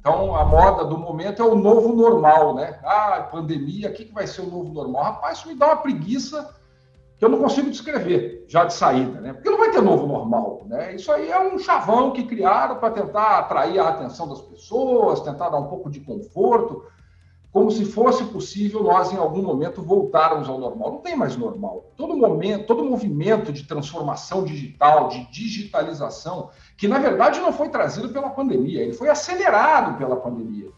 Então, a moda do momento é o novo normal, né? Ah, pandemia, o que, que vai ser o novo normal? Rapaz, isso me dá uma preguiça que eu não consigo descrever já de saída, né? Porque não vai ter novo normal, né? Isso aí é um chavão que criaram para tentar atrair a atenção das pessoas, tentar dar um pouco de conforto, como se fosse possível nós em algum momento voltarmos ao normal. Não tem mais normal. Todo momento, todo movimento de transformação digital, de digitalização, que na verdade não foi trazido pela pandemia, ele foi acelerado pela pandemia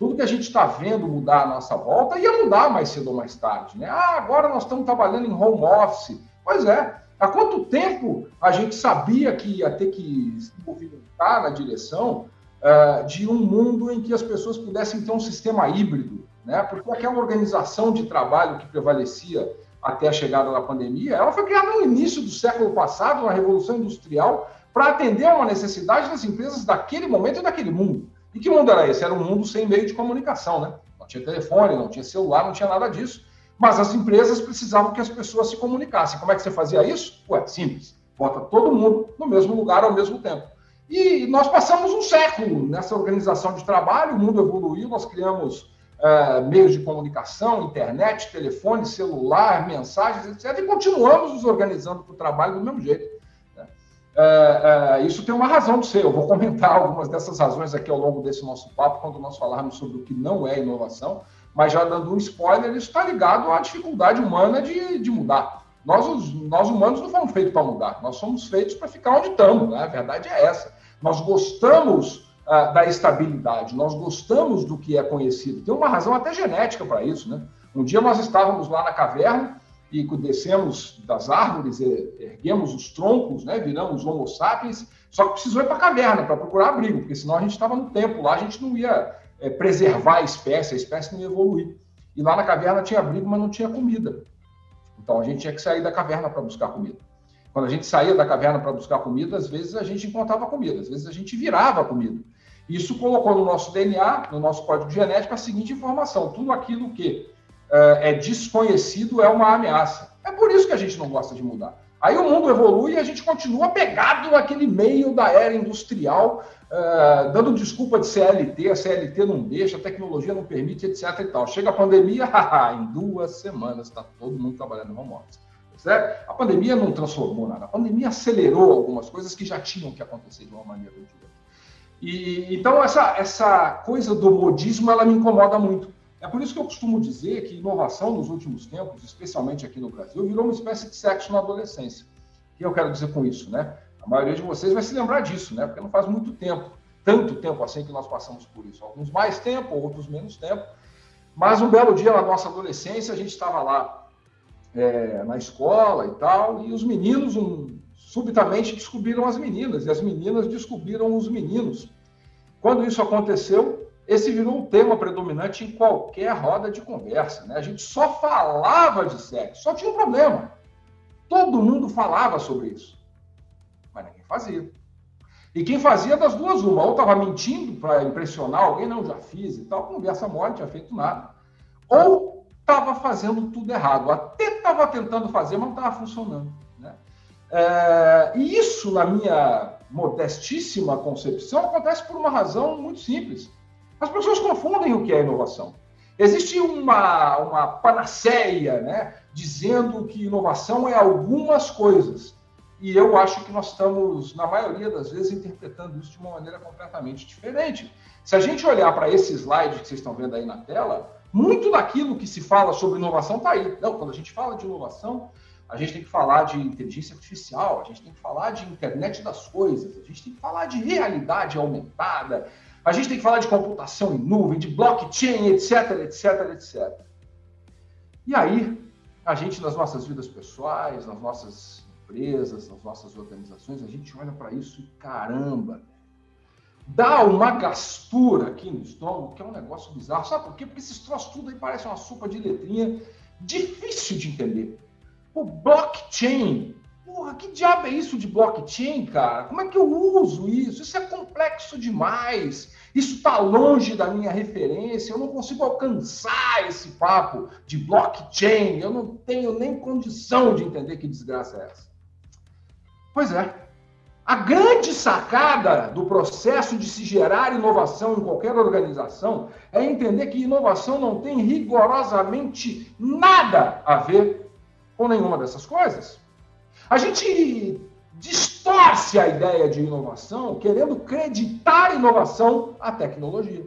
tudo que a gente está vendo mudar à nossa volta ia mudar mais cedo ou mais tarde. Né? Ah, agora nós estamos trabalhando em home office. Pois é, há quanto tempo a gente sabia que ia ter que se movimentar na direção uh, de um mundo em que as pessoas pudessem ter um sistema híbrido? Né? Porque aquela organização de trabalho que prevalecia até a chegada da pandemia, ela foi criada no início do século passado, na Revolução Industrial, para atender a uma necessidade das empresas daquele momento e daquele mundo. E que mundo era esse? Era um mundo sem meio de comunicação, né? Não tinha telefone, não tinha celular, não tinha nada disso. Mas as empresas precisavam que as pessoas se comunicassem. Como é que você fazia isso? Ué, simples. Bota todo mundo no mesmo lugar ao mesmo tempo. E nós passamos um século nessa organização de trabalho, o mundo evoluiu, nós criamos uh, meios de comunicação, internet, telefone, celular, mensagens, etc. E continuamos nos organizando para o trabalho do mesmo jeito. É, é, isso tem uma razão de ser. Eu vou comentar algumas dessas razões aqui ao longo desse nosso papo, quando nós falarmos sobre o que não é inovação, mas já dando um spoiler, isso está ligado à dificuldade humana de, de mudar. Nós, os, nós humanos não fomos feitos para mudar, nós somos feitos para ficar onde estamos, né? a verdade é essa. Nós gostamos uh, da estabilidade, nós gostamos do que é conhecido. Tem uma razão até genética para isso. Né? Um dia nós estávamos lá na caverna e descemos das árvores, erguemos os troncos, né, viramos homo sapiens, só que precisou ir para a caverna para procurar abrigo, porque senão a gente estava no tempo lá, a gente não ia é, preservar a espécie, a espécie não ia evoluir. E lá na caverna tinha abrigo, mas não tinha comida. Então a gente tinha que sair da caverna para buscar comida. Quando a gente saía da caverna para buscar comida, às vezes a gente encontrava comida, às vezes a gente virava comida. Isso colocou no nosso DNA, no nosso código genético, a seguinte informação: tudo aquilo que é desconhecido é uma ameaça. É por isso que a gente não gosta de mudar. Aí o mundo evolui e a gente continua pegado naquele meio da era industrial, uh, dando desculpa de CLT, a CLT não deixa, a tecnologia não permite, etc. E tal. Chega a pandemia, em duas semanas está todo mundo trabalhando home office. Certo? A pandemia não transformou nada, a pandemia acelerou algumas coisas que já tinham que acontecer de uma maneira ou de outra. E, então, essa, essa coisa do modismo, ela me incomoda muito. É por isso que eu costumo dizer que inovação nos últimos tempos, especialmente aqui no Brasil, virou uma espécie de sexo na adolescência. O que eu quero dizer com isso, né? A maioria de vocês vai se lembrar disso, né? Porque não faz muito tempo, tanto tempo assim que nós passamos por isso. Alguns mais tempo, outros menos tempo. Mas um belo dia na nossa adolescência, a gente estava lá é, na escola e tal, e os meninos um, subitamente descobriram as meninas, e as meninas descobriram os meninos. Quando isso aconteceu, esse virou um tema predominante em qualquer roda de conversa. Né? A gente só falava de sexo, só tinha um problema. Todo mundo falava sobre isso, mas ninguém fazia. E quem fazia das duas, uma, ou estava mentindo para impressionar alguém, não, já fiz e tal, conversa mole, não tinha feito nada. Ou estava fazendo tudo errado, até estava tentando fazer, mas não estava funcionando. Né? É, e isso, na minha modestíssima concepção, acontece por uma razão muito simples. As pessoas confundem o que é inovação. Existe uma, uma panaceia, né, dizendo que inovação é algumas coisas. E eu acho que nós estamos, na maioria das vezes, interpretando isso de uma maneira completamente diferente. Se a gente olhar para esse slide que vocês estão vendo aí na tela, muito daquilo que se fala sobre inovação está aí. Não, quando a gente fala de inovação, a gente tem que falar de inteligência artificial, a gente tem que falar de internet das coisas, a gente tem que falar de realidade aumentada, a gente tem que falar de computação em nuvem, de blockchain, etc, etc, etc. E aí, a gente, nas nossas vidas pessoais, nas nossas empresas, nas nossas organizações, a gente olha para isso e caramba, dá uma gastura aqui no estômago, que é um negócio bizarro. Sabe por quê? Porque esses troços tudo aí parece uma sopa de letrinha difícil de entender. O blockchain Porra, que diabo é isso de blockchain, cara? Como é que eu uso isso? Isso é complexo demais. Isso está longe da minha referência. Eu não consigo alcançar esse papo de blockchain. Eu não tenho nem condição de entender que desgraça é essa. Pois é. A grande sacada do processo de se gerar inovação em qualquer organização é entender que inovação não tem rigorosamente nada a ver com nenhuma dessas coisas. A gente distorce a ideia de inovação querendo acreditar inovação à tecnologia.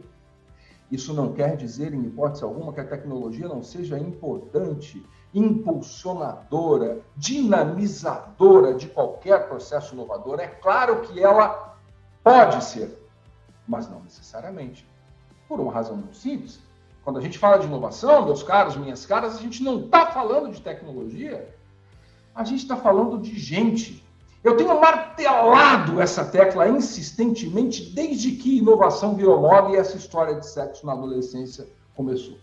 Isso não quer dizer, em hipótese alguma, que a tecnologia não seja importante impulsionadora, dinamizadora de qualquer processo inovador. É claro que ela pode ser, mas não necessariamente. Por uma razão muito simples. Quando a gente fala de inovação, meus caros, minhas caras, a gente não está falando de tecnologia, a gente está falando de gente. Eu tenho martelado essa tecla insistentemente desde que inovação virou e essa história de sexo na adolescência começou.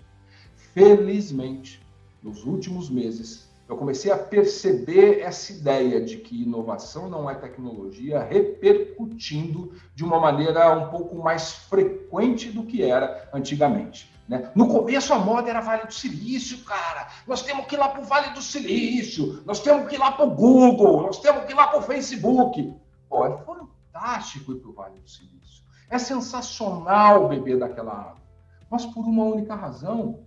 Felizmente, nos últimos meses, eu comecei a perceber essa ideia de que inovação não é tecnologia repercutindo de uma maneira um pouco mais frequente do que era antigamente. Né? No começo a moda era Vale do Silício, cara. Nós temos que ir lá para o Vale do Silício, nós temos que ir lá para o Google, nós temos que ir lá para o Facebook. Pô, é fantástico ir para o Vale do Silício. É sensacional beber daquela água. Mas por uma única razão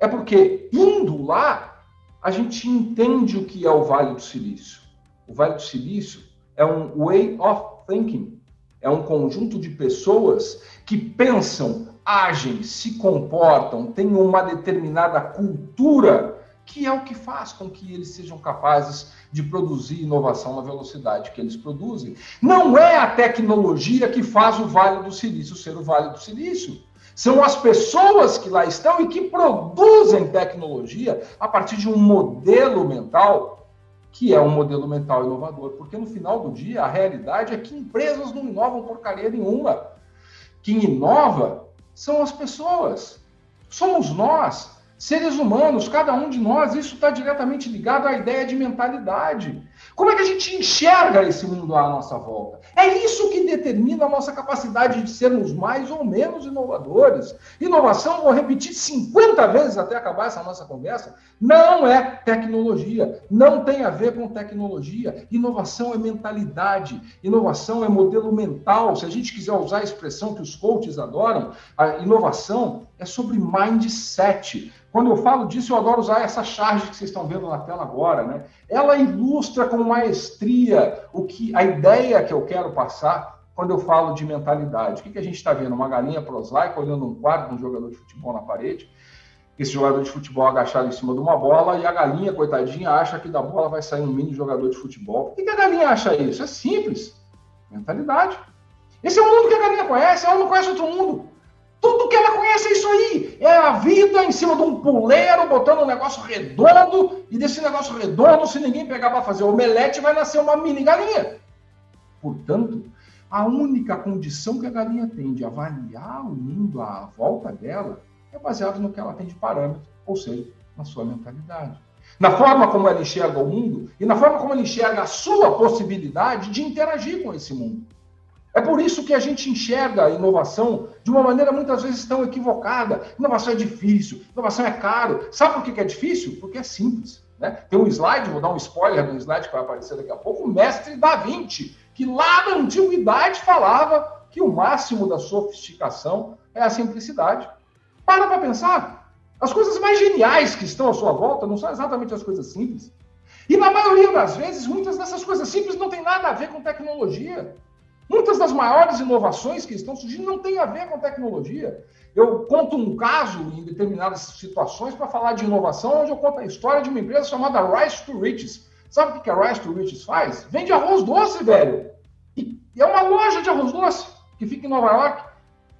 é porque indo lá, a gente entende o que é o Vale do Silício. O Vale do Silício é um way of thinking, é um conjunto de pessoas que pensam, agem, se comportam, têm uma determinada cultura que é o que faz com que eles sejam capazes de produzir inovação na velocidade que eles produzem. Não é a tecnologia que faz o Vale do Silício ser o Vale do Silício. São as pessoas que lá estão e que produzem tecnologia a partir de um modelo mental que é um modelo mental inovador, porque no final do dia a realidade é que empresas não inovam porcaria nenhuma. Quem inova são as pessoas. Somos nós, seres humanos, cada um de nós. Isso está diretamente ligado à ideia de mentalidade. Como é que a gente enxerga esse mundo à nossa volta? É isso que determina a nossa capacidade de sermos mais ou menos inovadores. Inovação, vou repetir 50 vezes até acabar essa nossa conversa, não é tecnologia, não tem a ver com tecnologia. Inovação é mentalidade, inovação é modelo mental. Se a gente quiser usar a expressão que os coaches adoram, a inovação é sobre mindset. Quando eu falo disso, eu adoro usar essa charge que vocês estão vendo na tela agora, né? Ela ilustra com maestria o que a ideia que eu quero passar quando eu falo de mentalidade. O que, que a gente está vendo? Uma galinha prosaica olhando um quadro de um jogador de futebol na parede. Esse jogador de futebol agachado em cima de uma bola e a galinha, coitadinha, acha que da bola vai sair um mini jogador de futebol. Por que, que a galinha acha isso? É simples. Mentalidade. Esse é o mundo que a galinha conhece, ela não conhece outro mundo. Tudo que ela conhece é isso aí. É a vida em cima de um puleiro, botando um negócio redondo, e desse negócio redondo, se ninguém pegar para fazer omelete, vai nascer uma mini galinha. Portanto, a única condição que a galinha tem de avaliar o mundo à volta dela é baseado no que ela tem de parâmetro, ou seja, na sua mentalidade. Na forma como ela enxerga o mundo e na forma como ela enxerga a sua possibilidade de interagir com esse mundo. É por isso que a gente enxerga a inovação de uma maneira muitas vezes tão equivocada. Inovação é difícil, inovação é caro. Sabe por que é difícil? Porque é simples. Né? Tem um slide, vou dar um spoiler no slide que vai aparecer daqui a pouco, o mestre Da Vinci, que lá na antiguidade falava que o máximo da sofisticação é a simplicidade. Para para pensar. As coisas mais geniais que estão à sua volta não são exatamente as coisas simples. E na maioria das vezes, muitas dessas coisas simples não têm nada a ver com tecnologia. Muitas das maiores inovações que estão surgindo não têm a ver com tecnologia. Eu conto um caso em determinadas situações para falar de inovação, onde eu conto a história de uma empresa chamada Rise to Riches. Sabe o que a Rise to Riches faz? Vende arroz doce, velho. E é uma loja de arroz doce que fica em Nova York.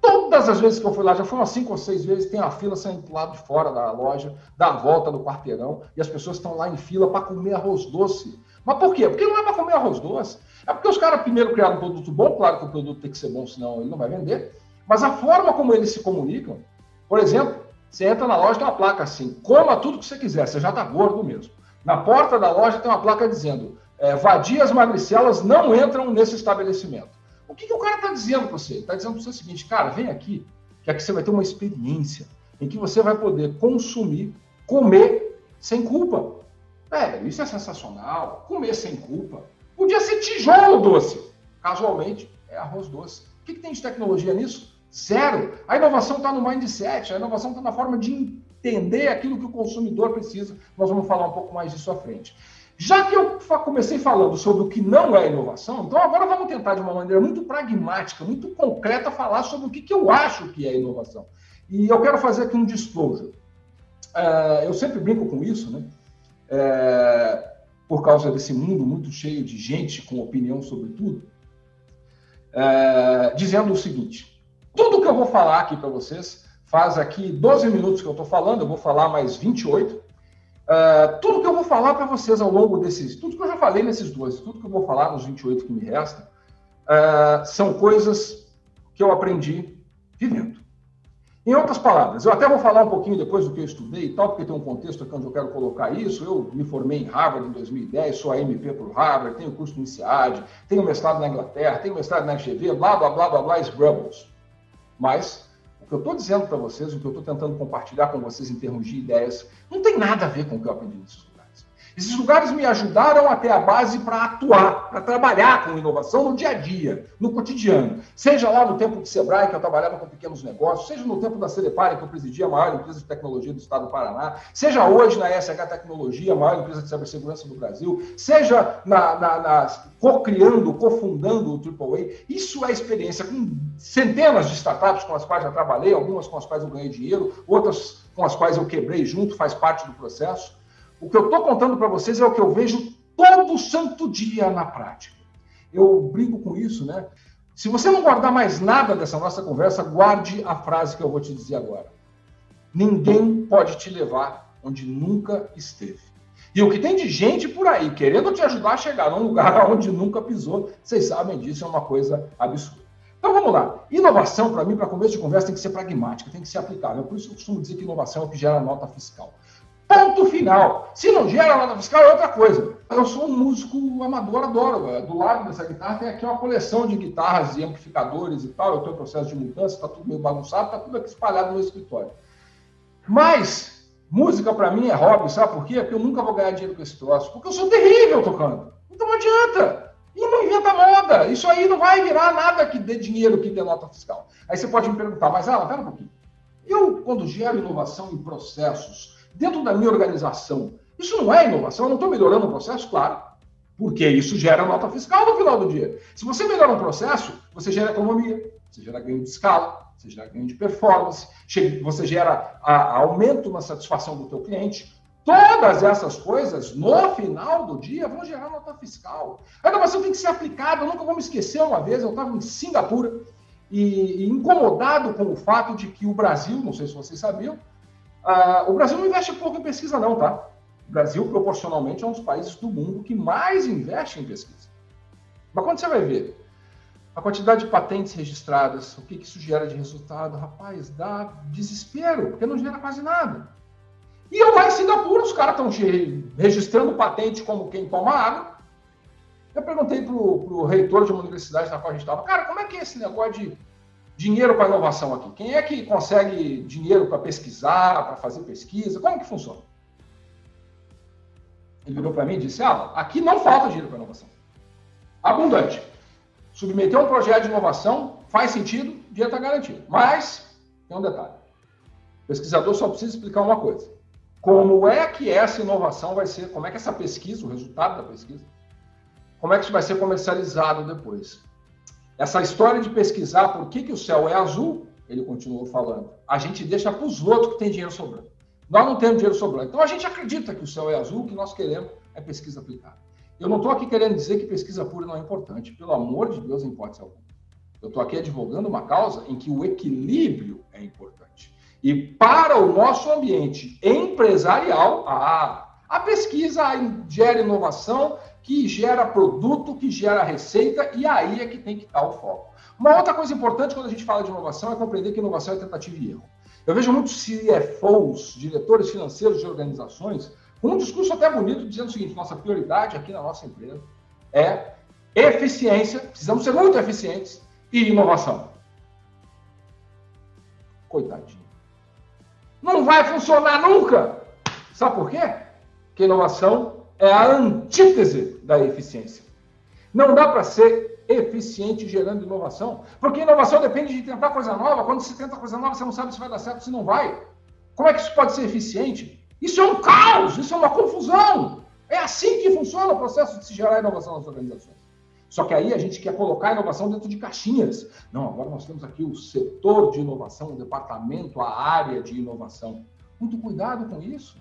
Todas as vezes que eu fui lá, já umas cinco ou seis vezes, tem a fila saindo do lado de fora da loja, da volta do quarteirão, e as pessoas estão lá em fila para comer arroz doce. Mas por quê? Porque não é para comer arroz doce. É porque os caras primeiro criaram um produto bom, claro que o produto tem que ser bom, senão ele não vai vender. Mas a forma como eles se comunicam, por exemplo, você entra na loja tem uma placa assim, coma tudo que você quiser, você já está gordo mesmo. Na porta da loja tem uma placa dizendo, é, vadias magricelas não entram nesse estabelecimento. O que, que o cara está dizendo para você? Está dizendo para você o seguinte, cara, vem aqui, que aqui você vai ter uma experiência em que você vai poder consumir, comer sem culpa. É, isso é sensacional, comer sem culpa. Podia ser tijolo doce. Casualmente, é arroz doce. O que, que tem de tecnologia nisso? Zero. A inovação está no mindset, a inovação está na forma de entender aquilo que o consumidor precisa. Nós vamos falar um pouco mais disso à frente. Já que eu comecei falando sobre o que não é inovação, então agora vamos tentar de uma maneira muito pragmática, muito concreta, falar sobre o que, que eu acho que é inovação. E eu quero fazer aqui um disclosure. Uh, eu sempre brinco com isso, né? Por causa desse mundo muito cheio de gente com opinião sobre tudo, uh, dizendo o seguinte: tudo que eu vou falar aqui para vocês, faz aqui 12 minutos que eu estou falando, eu vou falar mais 28. Uh, tudo que eu vou falar para vocês ao longo desses, tudo que eu já falei nesses dois, tudo que eu vou falar nos 28 que me restam, uh, são coisas que eu aprendi vivendo. Em outras palavras, eu até vou falar um pouquinho depois do que eu estudei e tal, porque tem um contexto aqui onde eu quero colocar isso. Eu me formei em Harvard em 2010, sou AMP por Harvard, tenho curso no INSEAD, tenho mestrado na Inglaterra, tenho mestrado na FGV, blá, blá, blá, blá, blá, Scrubbles. Mas o que eu estou dizendo para vocês, o que eu estou tentando compartilhar com vocês em termos de ideias, não tem nada a ver com o que eu aprendi lugares. Esses lugares me ajudaram a ter a base para atuar, para trabalhar com inovação no dia a dia, no cotidiano. Seja lá no tempo de Sebrae, que eu trabalhava com pequenos negócios, seja no tempo da Celepare, que eu presidia a maior empresa de tecnologia do estado do Paraná, seja hoje na SH Tecnologia, a maior empresa de cibersegurança do Brasil, seja na, na, na co-criando, cofundando o AAA. Isso é experiência com centenas de startups com as quais já trabalhei, algumas com as quais eu ganhei dinheiro, outras com as quais eu quebrei junto, faz parte do processo. O que eu estou contando para vocês é o que eu vejo todo santo dia na prática. Eu brinco com isso, né? Se você não guardar mais nada dessa nossa conversa, guarde a frase que eu vou te dizer agora. Ninguém pode te levar onde nunca esteve. E o que tem de gente por aí querendo te ajudar a chegar num lugar onde nunca pisou, vocês sabem disso, é uma coisa absurda. Então vamos lá. Inovação, para mim, para começo de conversa, tem que ser pragmática, tem que ser aplicável. Por isso eu costumo dizer que inovação é o que gera nota fiscal. Ponto final. Se não gera nota fiscal, é outra coisa. Eu sou um músico amador, adoro. Do lado dessa guitarra tem aqui uma coleção de guitarras e amplificadores e tal. Eu estou em processo de mudança, está tudo meio bagunçado, está tudo aqui espalhado no meu escritório. Mas, música para mim é hobby, sabe por quê? Porque eu nunca vou ganhar dinheiro com esse troço. Porque eu sou terrível tocando. Então não adianta. E não inventa moda. Isso aí não vai virar nada que dê dinheiro, que dê nota fiscal. Aí você pode me perguntar, mas Alan, pera um pouquinho. Eu, quando gero inovação em processos, dentro da minha organização. Isso não é inovação, eu não estou melhorando o processo, claro, porque isso gera nota fiscal no final do dia. Se você melhora um processo, você gera economia, você gera ganho de escala, você gera ganho de performance, você gera aumento na satisfação do teu cliente. Todas essas coisas, no final do dia, vão gerar nota fiscal. A inovação tem que ser aplicada. Eu nunca vou me esquecer uma vez, eu estava em Singapura e, e incomodado com o fato de que o Brasil, não sei se vocês sabiam, ah, o Brasil não investe pouco em pesquisa, não, tá? O Brasil, proporcionalmente, é um dos países do mundo que mais investe em pesquisa. Mas quando você vai ver a quantidade de patentes registradas, o que, que isso gera de resultado, rapaz, dá desespero, porque não gera quase nada. E eu lá em Singapura, os caras estão registrando patente como quem toma água. Eu perguntei para o reitor de uma universidade na qual a gente estava, cara, como é que é esse negócio de dinheiro para inovação aqui? Quem é que consegue dinheiro para pesquisar, para fazer pesquisa? Como que funciona? Ele virou para mim e disse: Ah, aqui não falta dinheiro para inovação. Abundante. Submeter um projeto de inovação faz sentido, dinheiro está garantido. Mas, tem um detalhe: o pesquisador só precisa explicar uma coisa. Como é que essa inovação vai ser, como é que essa pesquisa, o resultado da pesquisa, como é que isso vai ser comercializado depois? Essa história de pesquisar por que, que o céu é azul, ele continuou falando, a gente deixa para os outros que têm dinheiro sobrando. Nós não temos dinheiro sobrando. Então a gente acredita que o céu é azul, o que nós queremos é pesquisa aplicada. Eu não estou aqui querendo dizer que pesquisa pura não é importante, pelo amor de Deus, em hipótese alguma. Eu estou aqui advogando uma causa em que o equilíbrio é importante. E para o nosso ambiente empresarial, a, a pesquisa gera inovação, que gera produto, que gera receita, e aí é que tem que estar o foco. Uma outra coisa importante quando a gente fala de inovação é compreender que inovação é tentativa e erro. Eu vejo muitos CFOs, diretores financeiros de organizações, com um discurso até bonito, dizendo o seguinte: nossa prioridade aqui na nossa empresa é eficiência, precisamos ser muito eficientes, e inovação. Coitadinho. Não vai funcionar nunca. Sabe por quê? Porque inovação é a antítese da eficiência. Não dá para ser eficiente gerando inovação, porque inovação depende de tentar coisa nova. Quando se tenta coisa nova, você não sabe se vai dar certo, se não vai. Como é que isso pode ser eficiente? Isso é um caos, isso é uma confusão. É assim que funciona o processo de se gerar inovação nas organizações. Só que aí a gente quer colocar a inovação dentro de caixinhas. Não, agora nós temos aqui o setor de inovação, o departamento, a área de inovação. Muito cuidado com isso.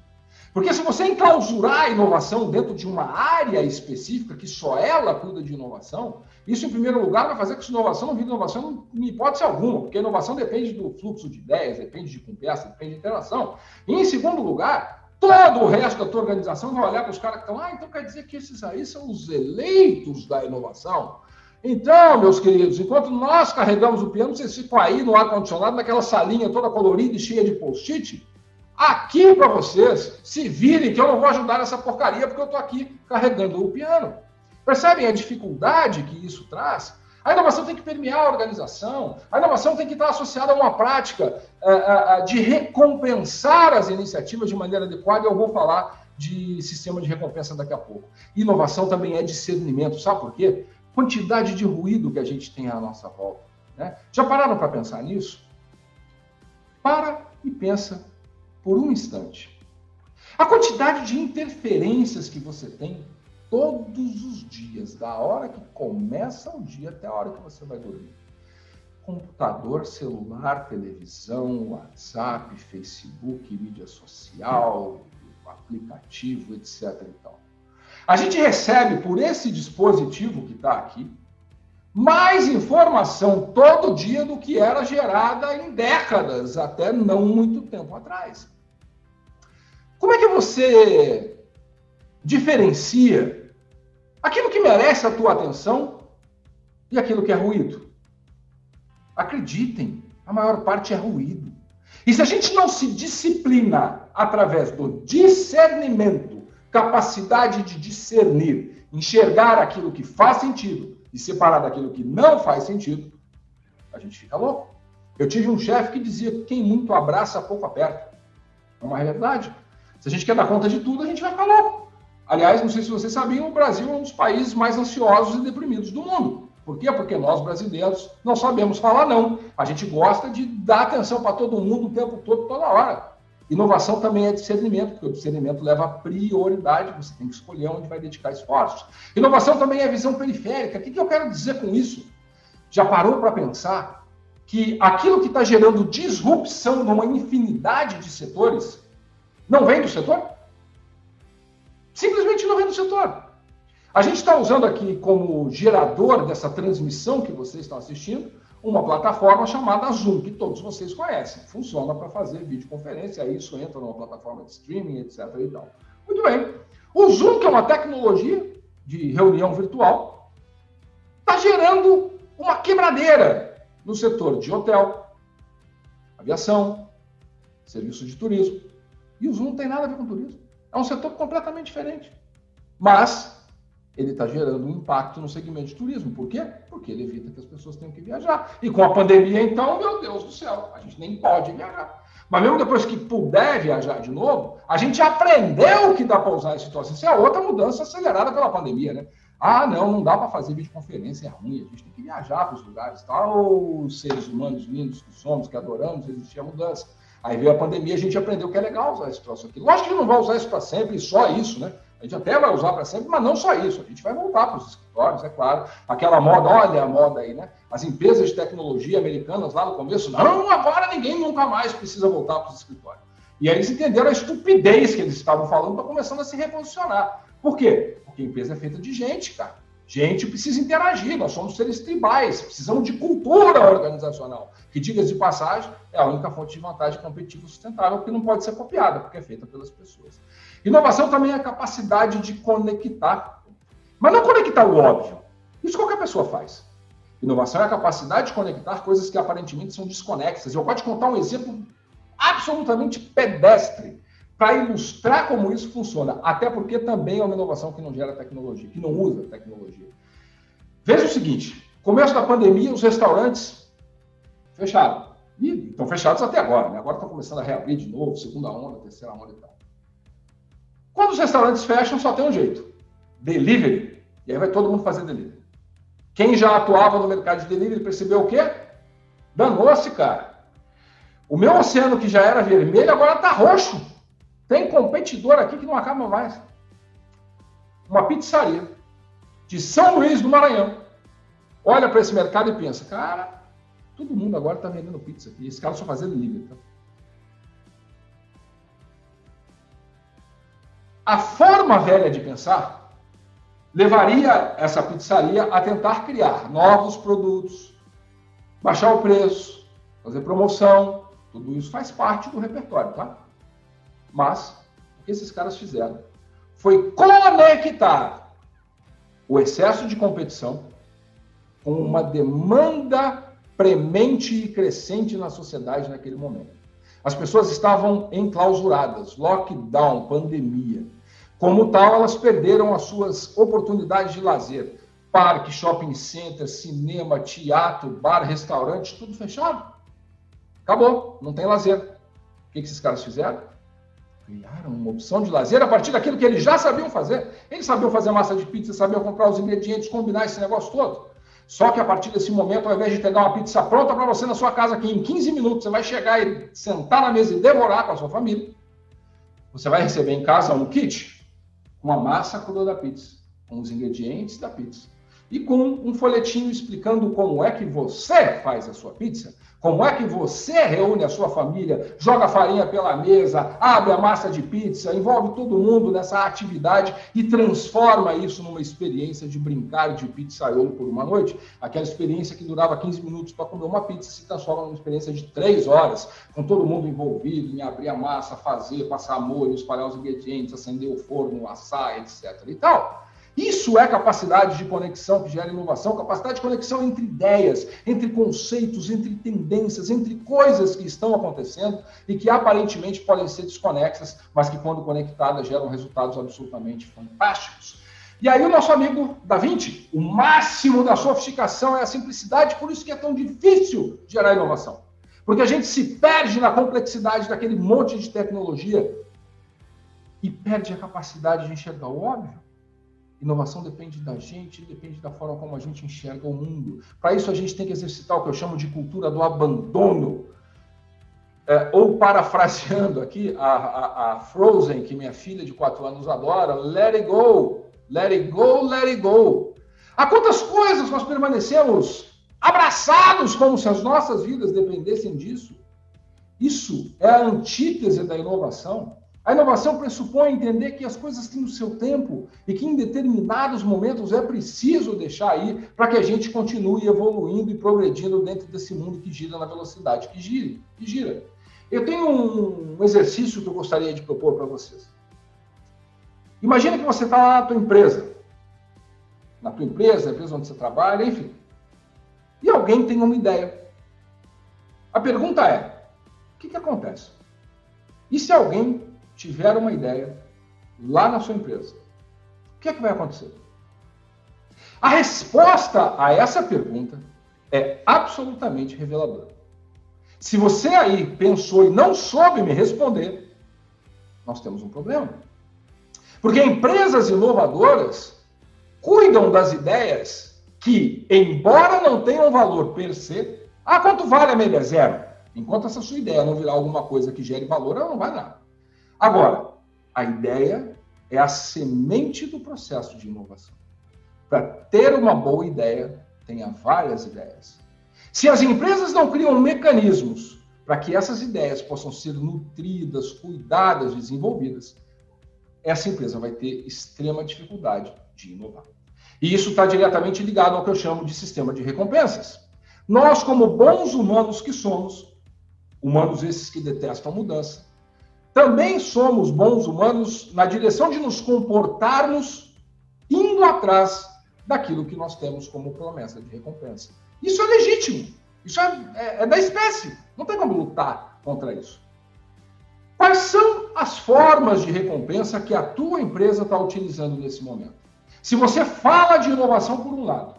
Porque se você enclausurar a inovação dentro de uma área específica, que só ela cuida de inovação, isso, em primeiro lugar, vai fazer com que a inovação não vire inovação em hipótese alguma, porque a inovação depende do fluxo de ideias, depende de conversa, depende de interação. E, em segundo lugar, todo o resto da tua organização vai olhar para os caras que estão ah, então quer dizer que esses aí são os eleitos da inovação. Então, meus queridos, enquanto nós carregamos o piano, vocês ficam aí no ar-condicionado, naquela salinha toda colorida e cheia de post-it, aqui para vocês, se virem que eu não vou ajudar nessa porcaria, porque eu estou aqui carregando o piano. Percebem a dificuldade que isso traz? A inovação tem que permear a organização, a inovação tem que estar associada a uma prática uh, uh, de recompensar as iniciativas de maneira adequada, eu vou falar de sistema de recompensa daqui a pouco. Inovação também é discernimento, sabe por quê? Quantidade de ruído que a gente tem à nossa volta. Né? Já pararam para pensar nisso? Para e pensa por um instante. A quantidade de interferências que você tem todos os dias, da hora que começa o dia até a hora que você vai dormir. Computador, celular, televisão, WhatsApp, Facebook, mídia social, aplicativo, etc. Então, a gente recebe por esse dispositivo que está aqui mais informação todo dia do que era gerada em décadas, até não muito tempo atrás. Como é que você diferencia Aquilo que merece a tua atenção e aquilo que é ruído. Acreditem, a maior parte é ruído. E se a gente não se disciplina através do discernimento, capacidade de discernir, enxergar aquilo que faz sentido e separar daquilo que não faz sentido, a gente fica louco. Eu tive um chefe que dizia que quem muito abraça, pouco aperta. É uma realidade. Se a gente quer dar conta de tudo, a gente vai louco. Aliás, não sei se vocês sabiam, o Brasil é um dos países mais ansiosos e deprimidos do mundo. Por quê? Porque nós, brasileiros, não sabemos falar não. A gente gosta de dar atenção para todo mundo o tempo todo, toda hora. Inovação também é discernimento, porque o discernimento leva a prioridade, você tem que escolher onde vai dedicar esforços. Inovação também é visão periférica. O que eu quero dizer com isso? Já parou para pensar que aquilo que está gerando disrupção numa infinidade de setores não vem do setor? Simplesmente não vem do setor. A gente está usando aqui como gerador dessa transmissão que vocês estão assistindo uma plataforma chamada Zoom, que todos vocês conhecem. Funciona para fazer videoconferência, isso entra numa plataforma de streaming, etc. E tal. Muito bem. O Zoom, que é uma tecnologia de reunião virtual, está gerando uma quebradeira no setor de hotel, aviação, serviço de turismo. E o Zoom não tem nada a ver com turismo. É um setor completamente diferente. Mas ele está gerando um impacto no segmento de turismo. Por quê? Porque ele evita que as pessoas tenham que viajar. E com a pandemia, então, meu Deus do céu, a gente nem pode viajar. Mas mesmo depois que puder viajar de novo, a gente aprendeu que dá para usar esse situação. Isso é outra mudança acelerada pela pandemia, né? Ah, não, não dá para fazer videoconferência, é ruim, a gente tem que viajar para os lugares, tal, os seres humanos lindos que somos, que adoramos, existia mudança. Aí veio a pandemia, a gente aprendeu que é legal usar esse troço aqui. Lógico que não vai usar isso para sempre, só isso, né? A gente até vai usar para sempre, mas não só isso. A gente vai voltar para os escritórios, é claro. Aquela moda, olha a moda aí, né? As empresas de tecnologia americanas lá no começo, não, agora ninguém nunca mais precisa voltar para os escritórios. E aí eles entenderam a estupidez que eles estavam falando, para começando a se reposicionar. Por quê? Porque a empresa é feita de gente, cara. Gente precisa interagir, nós somos seres tribais, precisamos de cultura organizacional, que, diga de passagem, é a única fonte de vantagem competitiva sustentável que não pode ser copiada, porque é feita pelas pessoas. Inovação também é a capacidade de conectar, mas não conectar o óbvio. Isso qualquer pessoa faz. Inovação é a capacidade de conectar coisas que aparentemente são desconexas. Eu posso te contar um exemplo absolutamente pedestre para ilustrar como isso funciona. Até porque também é uma inovação que não gera tecnologia, que não usa tecnologia. Veja o seguinte: começo da pandemia, os restaurantes fecharam. E estão fechados até agora, né? Agora estão começando a reabrir de novo, segunda onda, terceira onda e tal. Quando os restaurantes fecham, só tem um jeito: delivery. E aí vai todo mundo fazer delivery. Quem já atuava no mercado de delivery percebeu o quê? Danou-se, cara. O meu oceano, que já era vermelho, agora está roxo. Tem competidor aqui que não acaba mais. Uma pizzaria de São Luís do Maranhão. Olha para esse mercado e pensa, cara, todo mundo agora está vendendo pizza aqui. Esse cara só fazendo delivery. Tá? A forma velha de pensar levaria essa pizzaria a tentar criar novos produtos, baixar o preço, fazer promoção, tudo isso faz parte do repertório, tá? Mas o que esses caras fizeram foi conectar o excesso de competição com uma demanda premente e crescente na sociedade naquele momento. As pessoas estavam enclausuradas, lockdown, pandemia. Como tal, elas perderam as suas oportunidades de lazer. Parque, shopping center, cinema, teatro, bar, restaurante, tudo fechado. Acabou, não tem lazer. O que esses caras fizeram? Criaram uma opção de lazer a partir daquilo que eles já sabiam fazer. Eles sabiam fazer massa de pizza, sabiam comprar os ingredientes, combinar esse negócio todo. Só que a partir desse momento, ao invés de pegar uma pizza pronta para você na sua casa, que em 15 minutos você vai chegar e sentar na mesa e devorar com a sua família, você vai receber em casa um kit com a massa crua da pizza, com os ingredientes da pizza e com um folhetinho explicando como é que você faz a sua pizza, como é que você reúne a sua família, joga farinha pela mesa, abre a massa de pizza, envolve todo mundo nessa atividade e transforma isso numa experiência de brincar de pizzaiolo por uma noite. Aquela experiência que durava 15 minutos para comer uma pizza se transforma numa experiência de 3 horas, com todo mundo envolvido em abrir a massa, fazer, passar molho, espalhar os ingredientes, acender o forno, assar, etc. e tal. Isso é capacidade de conexão que gera inovação, capacidade de conexão entre ideias, entre conceitos, entre tendências, entre coisas que estão acontecendo e que aparentemente podem ser desconexas, mas que, quando conectadas, geram resultados absolutamente fantásticos. E aí, o nosso amigo Da Vinci, o máximo da sofisticação é a simplicidade, por isso que é tão difícil gerar inovação. Porque a gente se perde na complexidade daquele monte de tecnologia e perde a capacidade de enxergar o óbvio. Inovação depende da gente, depende da forma como a gente enxerga o mundo. Para isso, a gente tem que exercitar o que eu chamo de cultura do abandono. É, ou parafraseando aqui a, a, a, Frozen, que minha filha de 4 anos adora, let it go, let it go, let it go. Há quantas coisas nós permanecemos abraçados como se as nossas vidas dependessem disso? Isso é a antítese da inovação. A inovação pressupõe entender que as coisas têm o seu tempo e que em determinados momentos é preciso deixar ir para que a gente continue evoluindo e progredindo dentro desse mundo que gira na velocidade que gira. Que gira. Eu tenho um exercício que eu gostaria de propor para vocês. Imagina que você está na tua empresa, na tua empresa, na empresa onde você trabalha, enfim, e alguém tem uma ideia. A pergunta é: o que, que acontece? E se alguém tiver uma ideia lá na sua empresa, o que é que vai acontecer? A resposta a essa pergunta é absolutamente reveladora. Se você aí pensou e não soube me responder, nós temos um problema. Porque empresas inovadoras cuidam das ideias que, embora não tenham valor per se, ah, quanto vale a média zero? Enquanto essa sua ideia não virar alguma coisa que gere valor, ela não vai nada. Agora, a ideia é a semente do processo de inovação. Para ter uma boa ideia, tenha várias ideias. Se as empresas não criam mecanismos para que essas ideias possam ser nutridas, cuidadas, desenvolvidas, essa empresa vai ter extrema dificuldade de inovar. E isso está diretamente ligado ao que eu chamo de sistema de recompensas. Nós, como bons humanos que somos, humanos esses que detestam mudança, também somos bons humanos na direção de nos comportarmos indo atrás daquilo que nós temos como promessa de recompensa. Isso é legítimo. Isso é, é, é da espécie. Não tem como lutar contra isso. Quais são as formas de recompensa que a tua empresa está utilizando nesse momento? Se você fala de inovação por um lado,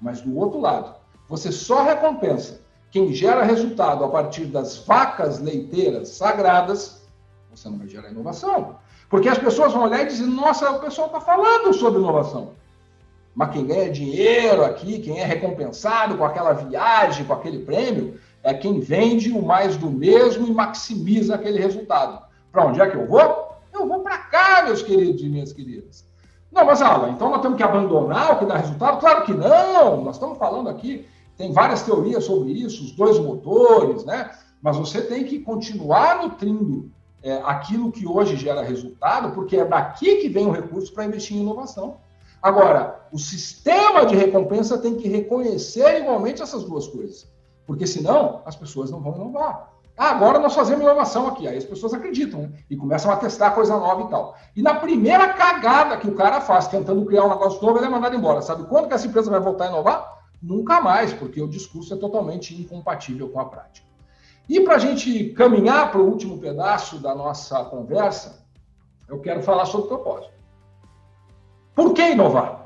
mas do outro lado, você só recompensa quem gera resultado a partir das vacas leiteiras sagradas, você não vai gerar inovação. Porque as pessoas vão olhar e dizer, nossa, o pessoal está falando sobre inovação. Mas quem ganha dinheiro aqui, quem é recompensado com aquela viagem, com aquele prêmio, é quem vende o mais do mesmo e maximiza aquele resultado. Para onde é que eu vou? Eu vou para cá, meus queridos e minhas queridas. Não, mas Alan, então nós temos que abandonar o que dá resultado? Claro que não! Nós estamos falando aqui, tem várias teorias sobre isso, os dois motores, né? Mas você tem que continuar nutrindo é, aquilo que hoje gera resultado, porque é daqui que vem o recurso para investir em inovação. Agora, o sistema de recompensa tem que reconhecer igualmente essas duas coisas, porque senão as pessoas não vão inovar. Ah, agora nós fazemos inovação aqui. Aí as pessoas acreditam né? e começam a testar coisa nova e tal. E na primeira cagada que o cara faz, tentando criar um negócio novo, ele é mandado embora. Sabe quando que essa empresa vai voltar a inovar? Nunca mais, porque o discurso é totalmente incompatível com a prática. E para a gente caminhar para o último pedaço da nossa conversa, eu quero falar sobre propósito. Por que inovar?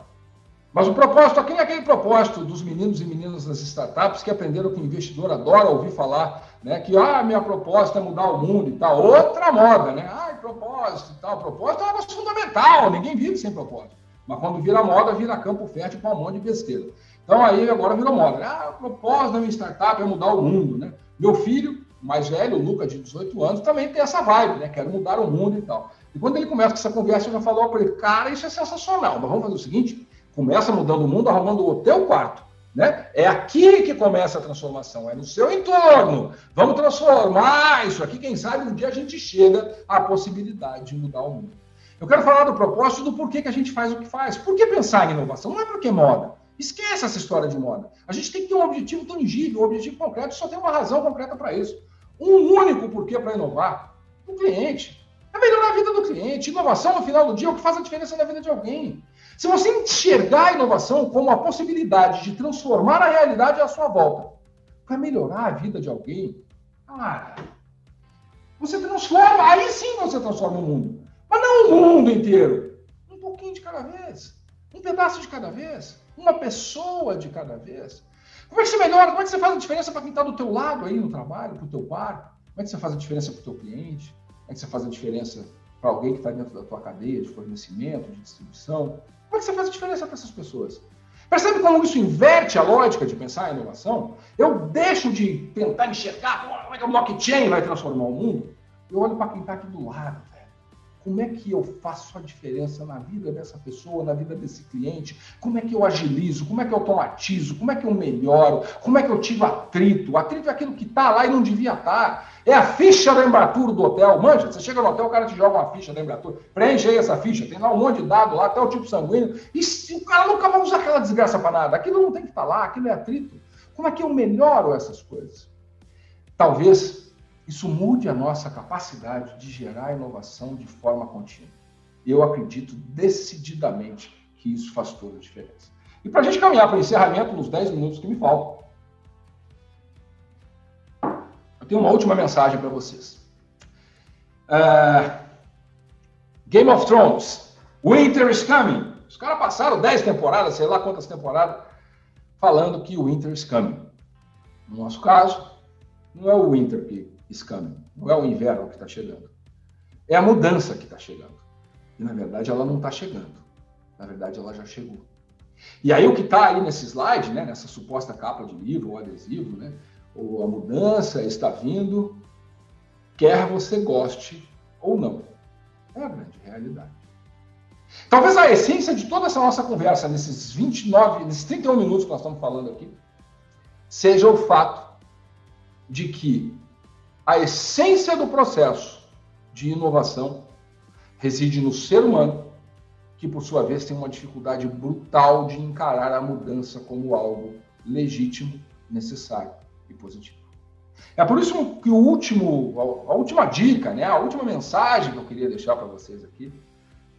Mas o propósito não é aquele propósito dos meninos e meninas das startups que aprenderam que o investidor adora ouvir falar, né? Que ah, minha proposta é mudar o mundo e tal. Outra moda, né? Ah, propósito e tal. Propósito é um negócio fundamental, ninguém vive sem propósito. Mas quando vira moda, vira campo fértil para um monte de besteira. Então aí agora virou moda. Ah, o propósito da minha startup é mudar o mundo, né? Meu filho, mais velho, o Luca, de 18 anos, também tem essa vibe, né? Quero mudar o mundo e tal. E quando ele começa com essa conversa, eu já falo para ele, cara, isso é sensacional, mas vamos fazer o seguinte, começa mudando o mundo, arrumando o teu quarto. Né? É aqui que começa a transformação, é no seu entorno. Vamos transformar isso aqui. Quem sabe um dia a gente chega à possibilidade de mudar o mundo. Eu quero falar do propósito do porquê que a gente faz o que faz. Por que pensar em inovação? Não é porque é moda. Esquece essa história de moda. A gente tem que ter um objetivo tangível, um objetivo concreto, só tem uma razão concreta para isso. Um único porquê para inovar: o cliente. É melhorar a vida do cliente. Inovação, no final do dia, é o que faz a diferença na vida de alguém. Se você enxergar a inovação como a possibilidade de transformar a realidade à sua volta para melhorar a vida de alguém, cara, você transforma, aí sim você transforma o mundo. Mas não o mundo inteiro. Um pouquinho de cada vez. Um pedaço de cada vez. Uma pessoa de cada vez. Como é que você melhora? Como é que você faz a diferença para quem está do teu lado aí no trabalho, para o teu par? Como é que você faz a diferença para o teu cliente? Como é que você faz a diferença para alguém que está dentro da tua cadeia de fornecimento, de distribuição? Como é que você faz a diferença para essas pessoas? Percebe como isso inverte a lógica de pensar em inovação? Eu deixo de tentar enxergar como é que o blockchain vai transformar o mundo. Eu olho para quem está aqui do lado. Como é que eu faço a diferença na vida dessa pessoa, na vida desse cliente? Como é que eu agilizo? Como é que eu automatizo? Como é que eu melhoro? Como é que eu tiro atrito? Atrito é aquilo que está lá e não devia estar. Tá. É a ficha da Embratur do hotel. Manja, você chega no hotel, o cara te joga uma ficha da Embratur. Preenche aí essa ficha, tem lá um monte de dado lá, até o tipo sanguíneo. E se, o cara nunca vai usar aquela desgraça para nada. Aquilo não tem que estar tá lá, aquilo é atrito. Como é que eu melhoro essas coisas? Talvez isso mude a nossa capacidade de gerar inovação de forma contínua. Eu acredito decididamente que isso faz toda a diferença. E para a gente caminhar para o encerramento, nos 10 minutos que me faltam, eu tenho uma última mensagem para vocês. Uh, Game of Thrones, Winter is Coming. Os caras passaram 10 temporadas, sei lá quantas temporadas, falando que o Winter is Coming. No nosso caso, não é o Winter que escândalo. Não é o inverno que está chegando. É a mudança que está chegando. E, na verdade, ela não está chegando. Na verdade, ela já chegou. E aí, o que está aí nesse slide, né, nessa suposta capa de livro ou adesivo, né, ou a mudança está vindo, quer você goste ou não. É a grande realidade. Talvez a essência de toda essa nossa conversa, nesses 29, nesses 31 minutos que nós estamos falando aqui, seja o fato de que a essência do processo de inovação reside no ser humano, que por sua vez tem uma dificuldade brutal de encarar a mudança como algo legítimo, necessário e positivo. É por isso que o último, a última dica, né, a última mensagem que eu queria deixar para vocês aqui,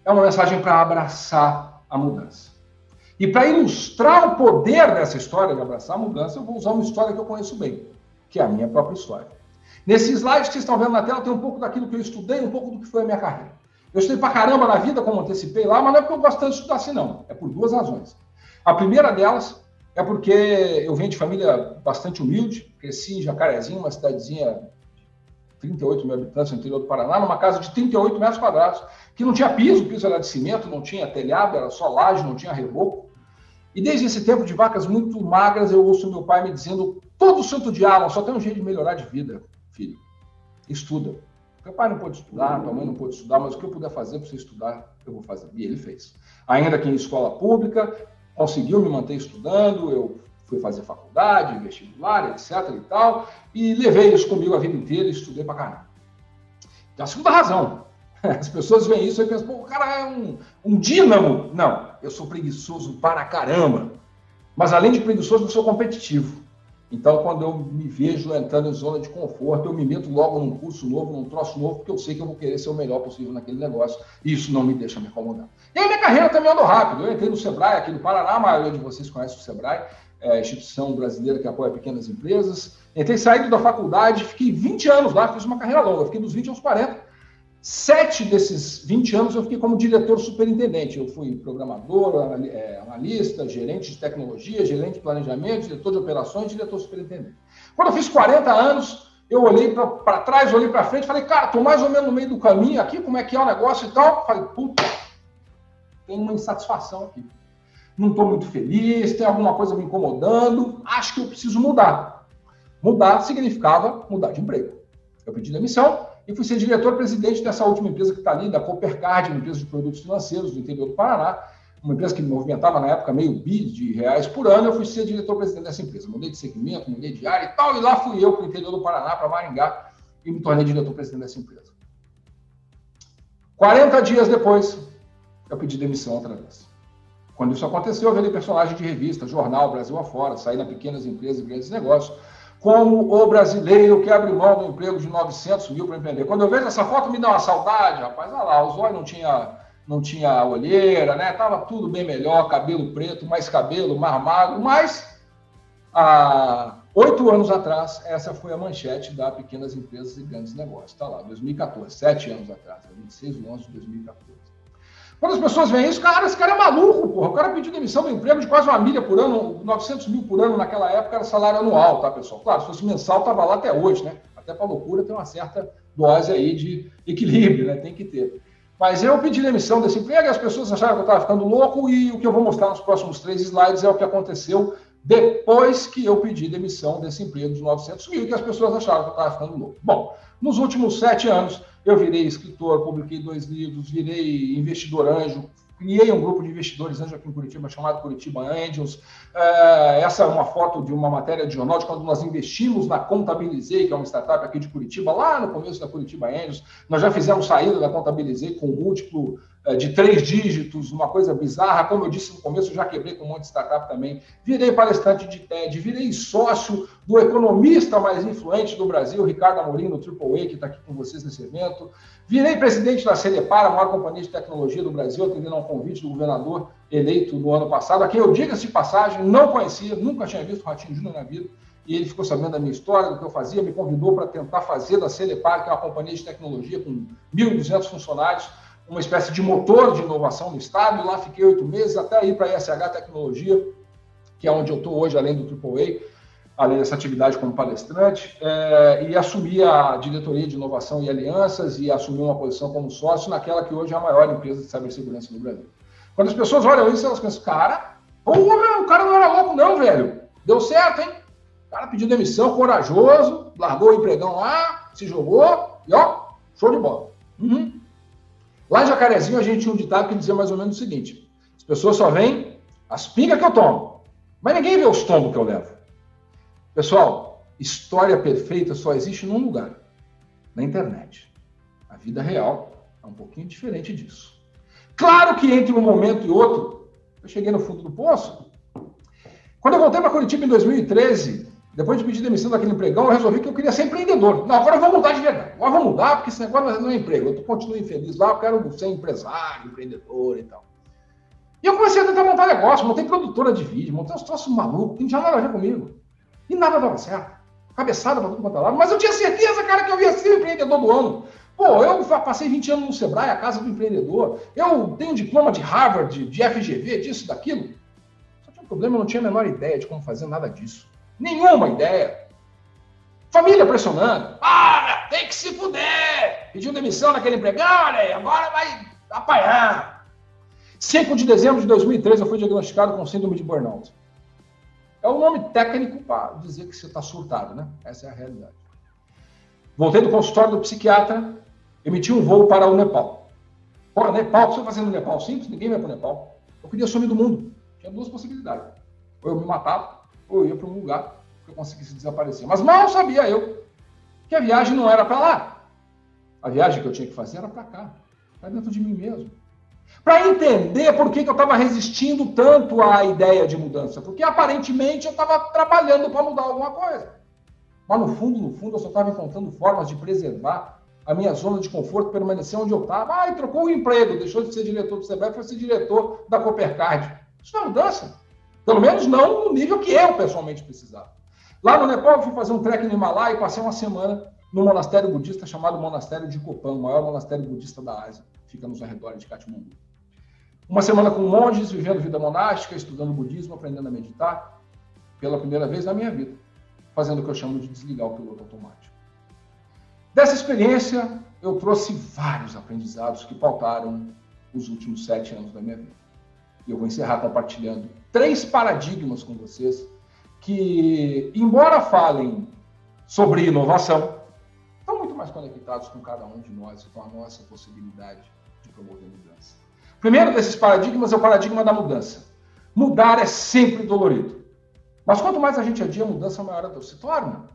é uma mensagem para abraçar a mudança. E para ilustrar o poder dessa história de abraçar a mudança, eu vou usar uma história que eu conheço bem, que é a minha própria história. Nesse slide que vocês estão vendo na tela, tem um pouco daquilo que eu estudei, um pouco do que foi a minha carreira. Eu estudei pra caramba na vida, como antecipei lá, mas não é porque eu gosto tanto de estudar assim, não. É por duas razões. A primeira delas é porque eu venho de família bastante humilde, cresci em Jacarezinho, uma cidadezinha de 38 mil habitantes no interior do Paraná, numa casa de 38 metros quadrados, que não tinha piso, o piso era de cimento, não tinha telhado, era só laje, não tinha reboco. E desde esse tempo de vacas muito magras, eu ouço meu pai me dizendo todo santo dia, só tem um jeito de melhorar de vida, filho. Estuda. Meu pai não pôde estudar, tua mãe não pôde estudar, mas o que eu puder fazer para você estudar, eu vou fazer. E ele fez. Ainda que em escola pública, conseguiu me manter estudando, eu fui fazer faculdade, vestibular, etc e tal, e levei isso comigo a vida inteira e estudei pra caramba. E a segunda razão, as pessoas veem isso e pensam, pô, o cara é um, um dínamo. Não, eu sou preguiçoso para caramba. Mas além de preguiçoso, eu sou competitivo. Então, quando eu me vejo entrando em zona de conforto, eu me meto logo num curso novo, num troço novo, porque eu sei que eu vou querer ser o melhor possível naquele negócio. E isso não me deixa me acomodar. E aí minha carreira também andou rápido. Eu entrei no Sebrae aqui no Paraná, a maioria de vocês conhece o Sebrae, é instituição brasileira que apoia pequenas empresas. Entrei saído da faculdade, fiquei 20 anos lá, fiz uma carreira longa, fiquei dos 20 aos 40. Sete desses 20 anos eu fiquei como diretor superintendente. Eu fui programador, é, analista, gerente de tecnologia, gerente de planejamento, diretor de operações, diretor superintendente. Quando eu fiz 40 anos, eu olhei para trás, olhei para frente, falei, cara, estou mais ou menos no meio do caminho aqui, como é que é o negócio e tal. Falei, puta, tem uma insatisfação aqui. Não estou muito feliz, tem alguma coisa me incomodando, acho que eu preciso mudar. Mudar significava mudar de emprego. Eu pedi demissão, e fui ser diretor-presidente dessa última empresa que está ali, da Coopercard, uma empresa de produtos financeiros do interior do Paraná, uma empresa que movimentava na época meio bi de reais por ano, eu fui ser diretor-presidente dessa empresa. Mudei de segmento, mudei de área e tal, e lá fui eu para o interior do Paraná, para Maringá, e me tornei diretor-presidente dessa empresa. 40 dias depois, eu pedi demissão outra vez. Quando isso aconteceu, eu virei personagem de revista, jornal, Brasil afora, saí na pequenas empresas e grandes negócios, como o brasileiro que abre mão do emprego de 900 mil para empreender. Quando eu vejo essa foto, me dá uma saudade, rapaz. Olha lá, os olhos não tinha, não tinha olheira, né? Tava tudo bem melhor, cabelo preto, mais cabelo, mais magro, mas há oito anos atrás, essa foi a manchete da Pequenas Empresas e Grandes Negócios. Está lá, 2014, sete anos atrás, 26 de 11 de 2014. Quando as pessoas veem isso, cara, esse cara é maluco, porra. O cara pediu demissão do emprego de quase uma milha por ano, 900 mil por ano naquela época era salário anual, tá, pessoal? Claro, se fosse mensal, tava lá até hoje, né? Até para loucura tem uma certa dose aí de equilíbrio, né? Tem que ter. Mas eu pedi demissão desse emprego e as pessoas acharam que eu estava ficando louco e o que eu vou mostrar nos próximos três slides é o que aconteceu depois que eu pedi demissão desse emprego de 900 mil, que as pessoas acharam que eu estava ficando louco. Bom, nos últimos sete anos, eu virei escritor, publiquei dois livros, virei investidor anjo, criei um grupo de investidores anjo aqui em Curitiba chamado Curitiba Angels. É, essa é uma foto de uma matéria de jornal de quando nós investimos na Contabilizei, que é uma startup aqui de Curitiba, lá no começo da Curitiba Angels. Nós já fizemos saída da Contabilizei com múltiplo de três dígitos, uma coisa bizarra. Como eu disse no começo, já quebrei com um monte de startup também. Virei palestrante de TED, virei sócio do economista mais influente do Brasil, Ricardo Amorim, no AAA, que está aqui com vocês nesse evento. Virei presidente da Celepar, a maior companhia de tecnologia do Brasil, atendendo a um convite do governador eleito no ano passado, a quem eu, diga-se de passagem, não conhecia, nunca tinha visto o Ratinho Júnior na vida e ele ficou sabendo da minha história, do que eu fazia, me convidou para tentar fazer da Celepar, que é uma companhia de tecnologia com 1.200 funcionários, uma espécie de motor de inovação no Estado, lá fiquei oito meses, até ir para a ISH Tecnologia, que é onde eu estou hoje, além do AAA, além dessa atividade como palestrante, é, e assumi a diretoria de inovação e alianças e assumi uma posição como sócio naquela que hoje é a maior empresa de cibersegurança no Brasil. Quando as pessoas olham isso, elas pensam, cara, porra, o cara não era louco não, velho. Deu certo, hein? O cara pediu demissão, corajoso, largou o empregão lá, se jogou e ó, show de bola. Uhum. Lá em Jacarezinho, a gente tinha um ditado que dizia mais ou menos o seguinte: as pessoas só veem as pingas que eu tomo, mas ninguém vê os tombos que eu levo. Pessoal, história perfeita só existe num lugar: na internet. A vida real é um pouquinho diferente disso. Claro que entre um momento e outro, eu cheguei no fundo do poço. Quando eu voltei para Curitiba em 2013, depois de pedir demissão daquele empregão, eu resolvi que eu queria ser empreendedor. Não, agora eu vou mudar de verdade. Agora eu vou mudar, porque esse negócio não é emprego. Eu continuo infeliz lá, eu quero ser empresário, empreendedor e tal. E eu comecei a tentar montar negócio, montei produtora de vídeo, montei uns troços malucos, que não tinha nada a ver comigo. E nada dava certo. Cabeçada para tudo quanto é lado. Mas eu tinha certeza, cara, que eu ia ser empreendedor do ano. Pô, eu passei 20 anos no Sebrae, a casa do empreendedor. Eu tenho diploma de Harvard, de FGV, disso, daquilo. Só que o problema, eu não tinha a menor ideia de como fazer nada disso. Nenhuma ideia. Família pressionando. Ah, tem que se fuder. Pediu demissão naquele empregado, olha aí, agora vai apanhar. 5 de dezembro de 2003, eu fui diagnosticado com síndrome de burnout. É o um nome técnico para dizer que você está surtado, né? Essa é a realidade. Voltei do consultório do psiquiatra, emiti um voo para o Nepal. Porra, Nepal, o que você fazendo no Nepal? Simples, ninguém vai para o Nepal. Eu queria sumir do mundo. Tinha duas possibilidades. Ou eu me matava, ou eu ia para um lugar que eu conseguisse desaparecer. Mas mal sabia eu que a viagem não era para lá. A viagem que eu tinha que fazer era para cá, para dentro de mim mesmo. Para entender por que, que eu estava resistindo tanto à ideia de mudança. Porque aparentemente eu estava trabalhando para mudar alguma coisa. Mas no fundo, no fundo, eu só estava encontrando formas de preservar a minha zona de conforto, permanecer onde eu estava. Ah, e trocou o emprego, deixou de ser diretor do Sebrae para ser diretor da Coopercard. Isso não é mudança. Pelo menos não no nível que eu pessoalmente precisava. Lá no Nepal, eu fui fazer um trek no Himalaia e passei uma semana no monastério budista chamado Monastério de Copan, o maior monastério budista da Ásia. Fica nos arredores de Katmandu. Uma semana com monges, vivendo vida monástica, estudando budismo, aprendendo a meditar, pela primeira vez na minha vida, fazendo o que eu chamo de desligar o piloto automático. Dessa experiência, eu trouxe vários aprendizados que pautaram os últimos sete anos da minha vida. E eu vou encerrar compartilhando três paradigmas com vocês que, embora falem sobre inovação, estão muito mais conectados com cada um de nós e com a nossa possibilidade de promover mudança. Primeiro desses paradigmas é o paradigma da mudança. Mudar é sempre dolorido. Mas quanto mais a gente adia a mudança, maior ela se torna.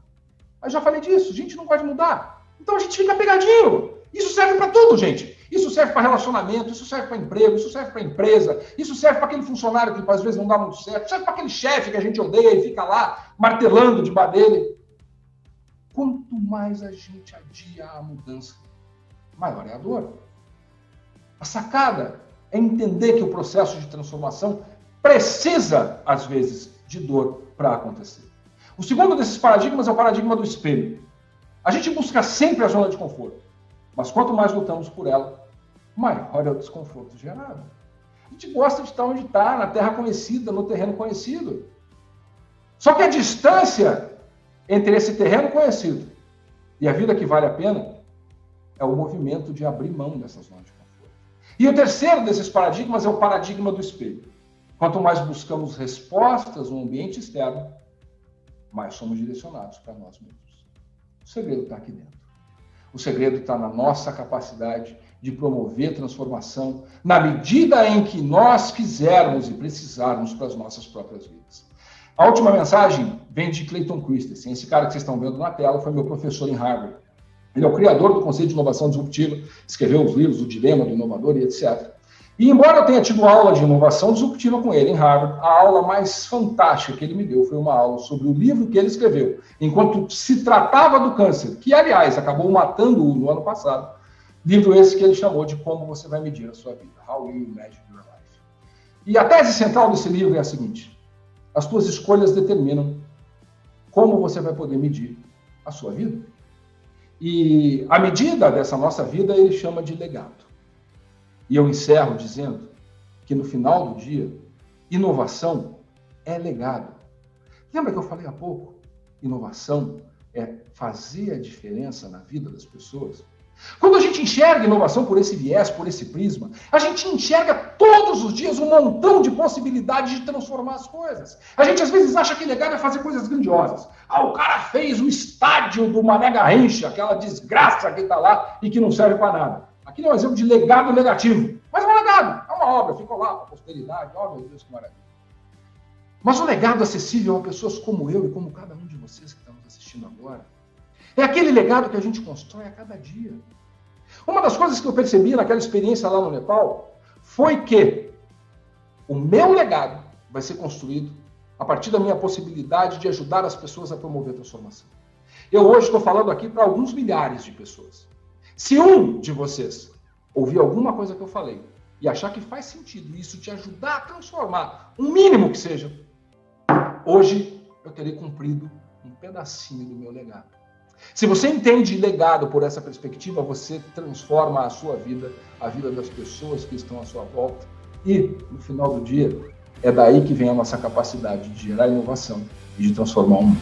Eu já falei disso, a gente não pode mudar. Então a gente fica pegadinho. Isso serve para tudo, gente. Isso serve para relacionamento, isso serve para emprego, isso serve para empresa, isso serve para aquele funcionário que às vezes não dá muito certo, serve para aquele chefe que a gente odeia e fica lá martelando de dele. Quanto mais a gente adia a mudança, maior é a dor. A sacada é entender que o processo de transformação precisa, às vezes, de dor para acontecer. O segundo desses paradigmas é o paradigma do espelho. A gente busca sempre a zona de conforto, mas quanto mais lutamos por ela, maior é o desconforto gerado. A gente gosta de estar onde está, na terra conhecida, no terreno conhecido. Só que a distância entre esse terreno conhecido e a vida que vale a pena é o movimento de abrir mão dessa zona de conforto. E o terceiro desses paradigmas é o paradigma do espelho. Quanto mais buscamos respostas no ambiente externo, mais somos direcionados para nós mesmos. O segredo está aqui dentro. O segredo está na nossa capacidade de promover transformação na medida em que nós quisermos e precisarmos para as nossas próprias vidas. A última mensagem vem de Clayton Christensen. Esse cara que vocês estão vendo na tela foi meu professor em Harvard. Ele é o criador do conceito de inovação disruptiva, escreveu os livros O Dilema do Inovador e etc. E embora eu tenha tido aula de inovação disruptiva com ele em Harvard, a aula mais fantástica que ele me deu foi uma aula sobre o livro que ele escreveu, enquanto se tratava do câncer, que aliás acabou matando-o no ano passado. Livro esse que ele chamou de Como Você Vai Medir a Sua Vida, How You Measure Your Life. E a tese central desse livro é a seguinte: as suas escolhas determinam como você vai poder medir a sua vida. E a medida dessa nossa vida ele chama de legado. E eu encerro dizendo que no final do dia, inovação é legado. Lembra que eu falei há pouco? Inovação é fazer a diferença na vida das pessoas. Quando a gente enxerga inovação por esse viés, por esse prisma, a gente enxerga todos os dias um montão de possibilidades de transformar as coisas. A gente às vezes acha que legado é fazer coisas grandiosas. Ah, o cara fez o estádio do Mané Garrincha, aquela desgraça que está lá e que não serve para nada. Aqui é um exemplo de legado negativo. Mas é um legado, é uma obra, ficou lá para a posteridade. Oh, meu Deus, que maravilha. Mas o legado acessível a pessoas como eu e como cada um de vocês que estamos assistindo agora, é aquele legado que a gente constrói a cada dia. Uma das coisas que eu percebi naquela experiência lá no Nepal foi que o meu legado vai ser construído a partir da minha possibilidade de ajudar as pessoas a promover a transformação. Eu hoje estou falando aqui para alguns milhares de pessoas. Se um de vocês ouvir alguma coisa que eu falei e achar que faz sentido isso te ajudar a transformar, um mínimo que seja, hoje eu terei cumprido um pedacinho do meu legado. Se você entende legado por essa perspectiva, você transforma a sua vida, a vida das pessoas que estão à sua volta e, no final do dia, é daí que vem a nossa capacidade de gerar inovação e de transformar o mundo.